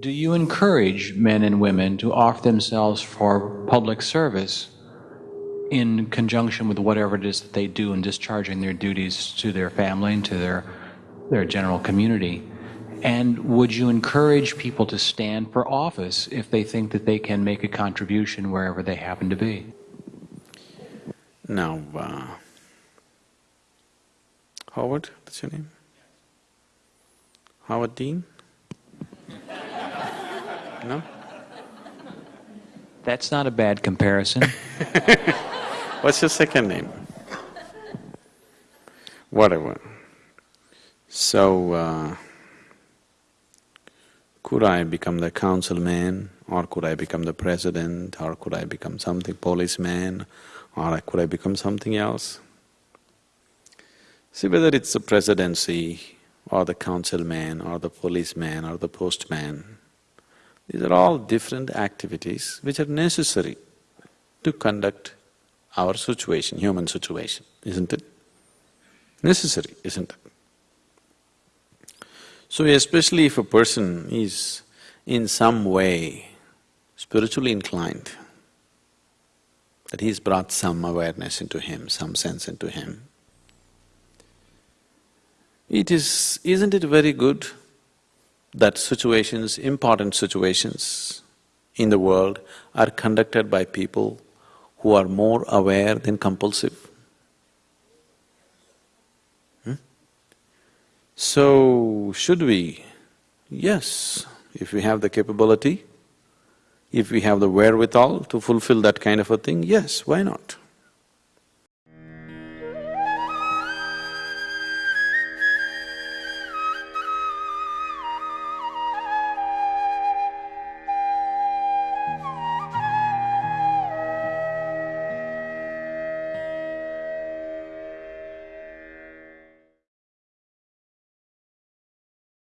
Do you encourage men and women to offer themselves for public service in conjunction with whatever it is that they do in discharging their duties to their family and to their, their general community? And would you encourage people to stand for office if they think that they can make a contribution wherever they happen to be? Now, uh, Howard, that's your name? Howard Dean? No? That's not a bad comparison. What's your second name? Whatever. So, uh, could I become the councilman, or could I become the president, or could I become something, policeman, or could I become something else? See, whether it's the presidency, or the councilman, or the policeman, or the postman, these are all different activities which are necessary to conduct our situation, human situation, isn't it? Necessary, isn't it? So especially if a person is in some way spiritually inclined, that he's brought some awareness into him, some sense into him, it is… isn't it very good that situations, important situations in the world are conducted by people who are more aware than compulsive. Hmm? So, should we? Yes, if we have the capability, if we have the wherewithal to fulfill that kind of a thing, yes, why not?